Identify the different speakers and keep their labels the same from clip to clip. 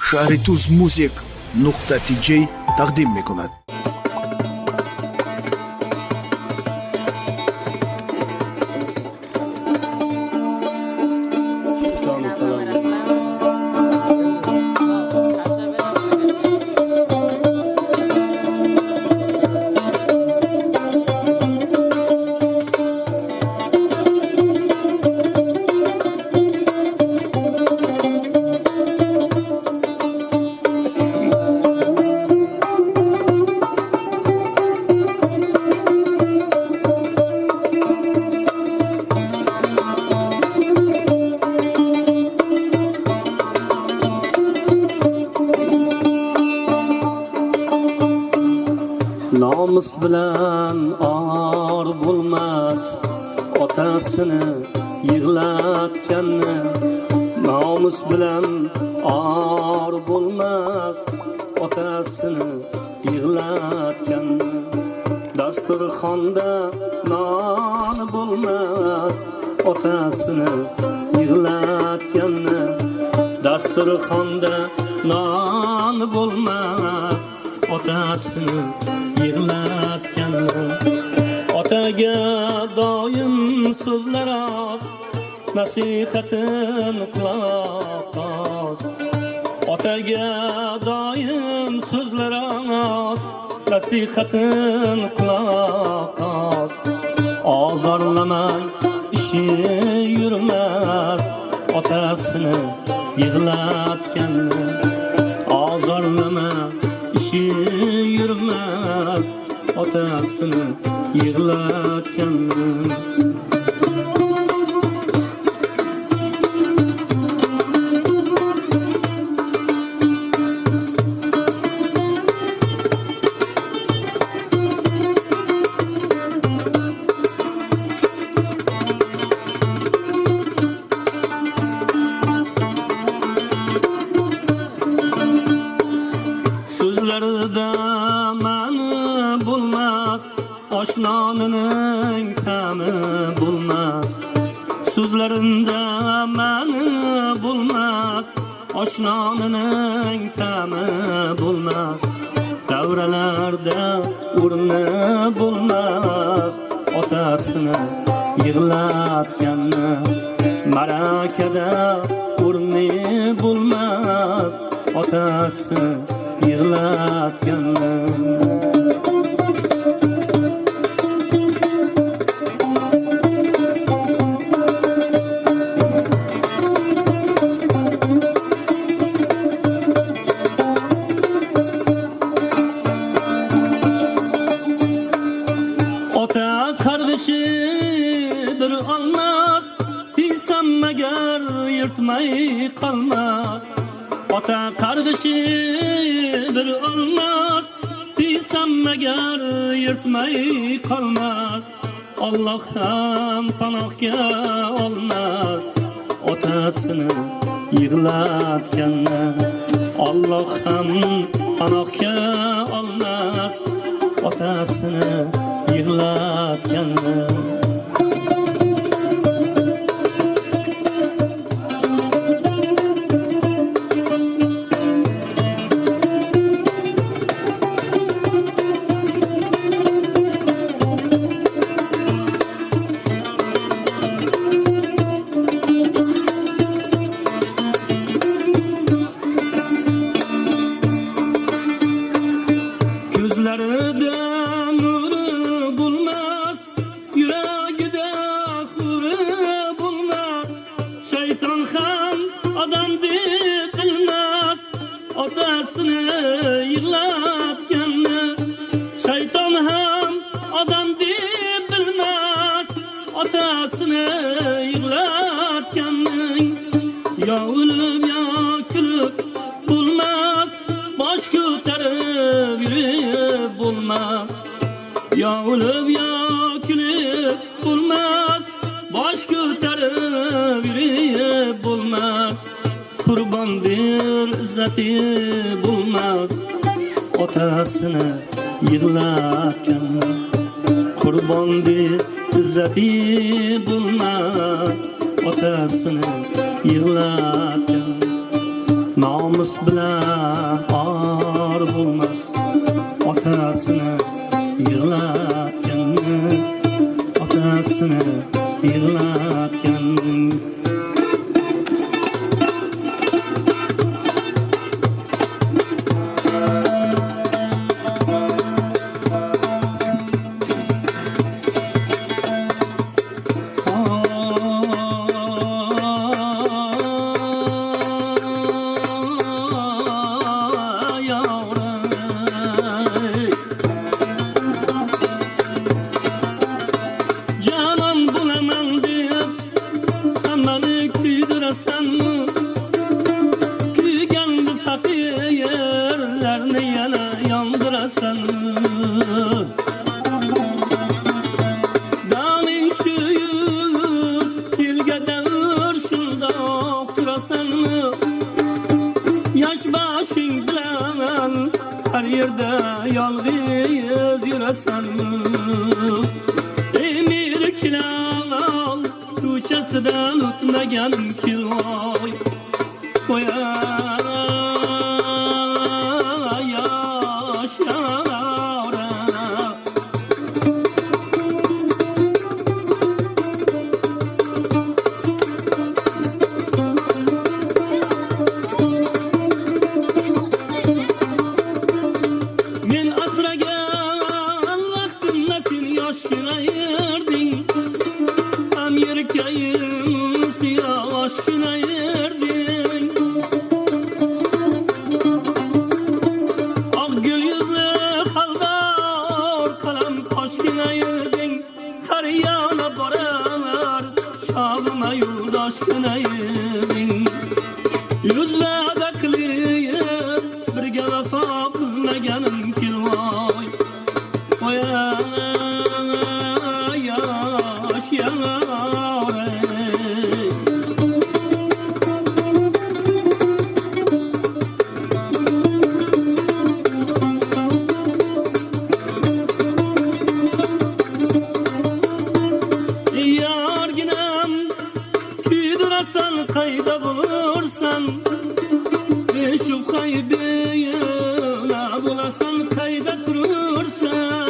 Speaker 1: шаҳритӯз музик нуқтатиҷӣ тақдим мекунад.
Speaker 2: Nomus bilan or bo'lmas. Otasini yig'latganni nomus bilan or bo'lmas. Otasini yig'latganni dasturxonda non bo'lmas. Otasini yig'latganni dasturxonda non bo'lmas. Otasini yig'latgan. Otaga doim so'zlar oz nasihatin quloq os otaga doim so'zlar oz nasihatin quloq os ozorlamang ishi yurmas otasini yig'latgan. Ozorlama ishi otasini yig'latganni so'zlarida oshnonining ta'mi bo'lmas so'zlarinda ma'ni bo'lmas oshnonining ta'mi bo'lmas davralarda o'rni bo'lmas otasini yig'latganni ma'rakada o'rni bo'lmas otasini yig'latganni yirtmay qolmas. Ota qardishi bir olmas. Deysan magar yirtmay qolmas. Alloh ham panohga olmas. Otasini yig'latganda Alloh ham panohga olmas. Otasini yig'latganda adasını yıklat Şeytan hem adam bilmez. Atasını yıklat Ya ölüm ya külüm bulmaz. Baş köterip bulmaz. Ya ölüm ya baxti bo'lmas otasini yig'latgan. Qurbon deb izzati bo'lmas otasini yig'latgan. Nomus bilan or bo'lmas otasini yig'latgan. Otasini yig'la derde yalgız yüresen Emir kilal, ruçesden utmegen kilal. aşkınayım. yanımda durursan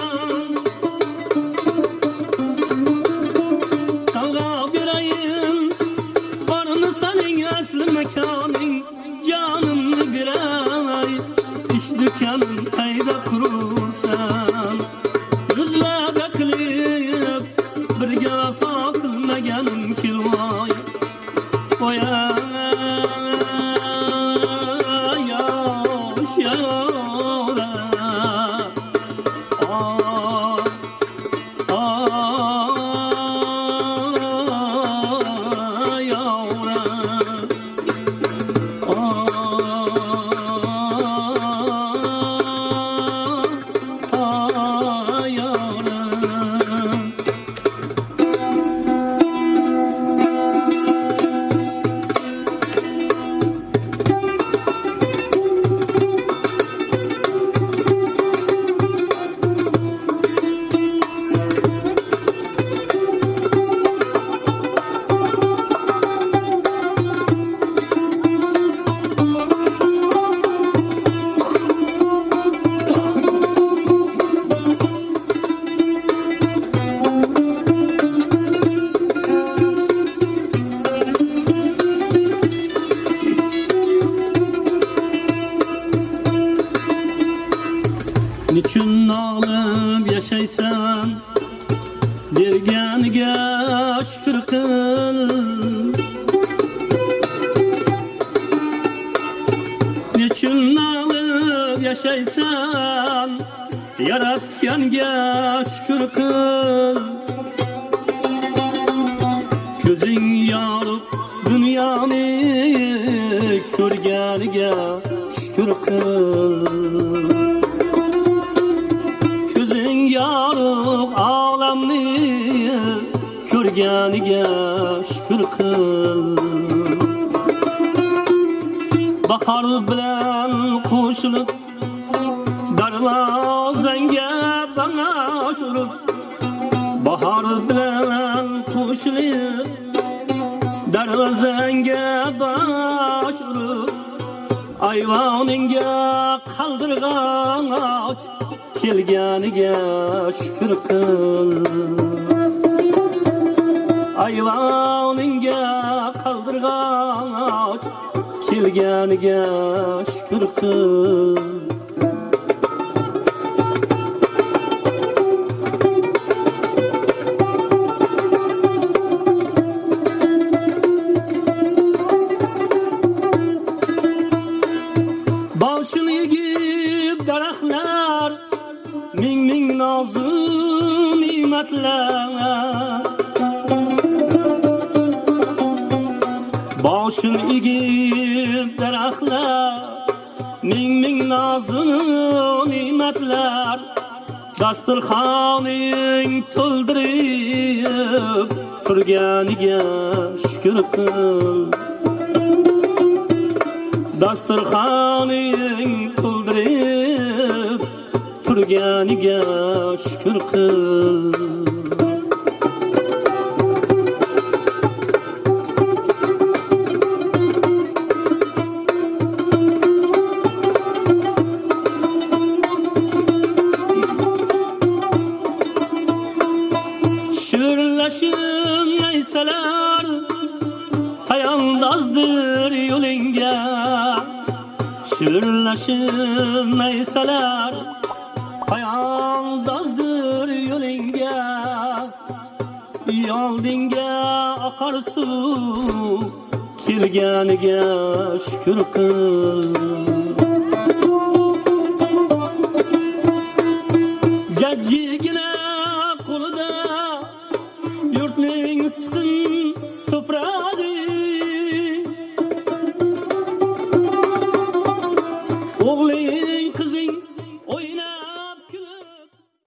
Speaker 2: Nolib yashaysan berganiga shukr qil Niçin nolib yashaysan yaratganga shukr qil Ko'zing yorug' dunyoni ko'rganiga shukr qil berganiga shukr qil. Bahor bilan qo'shilib darvozangga banosh urib Bahor bilan qo'shilib darvozangga bosh urib ayvoningga qaldirgan och kelganiga shukr qil. Ayvoningga qaldirgan kelganiga shukr qil. Boshini egib daraxtlar ming ming nozu ne'matlar boshim egib daraxtlar ming ming nozu ne'matlar dasturxoning to'ldirib turganiga shukr qil. Dasturxoning to'ldirib turganiga shukr qil. Şürleşim neyseler Payandazdır yo'lingga. Şürleşim neyseler Payandazdır yo'lingga. Yoldinga oqar suv Kelganiga shukr qil.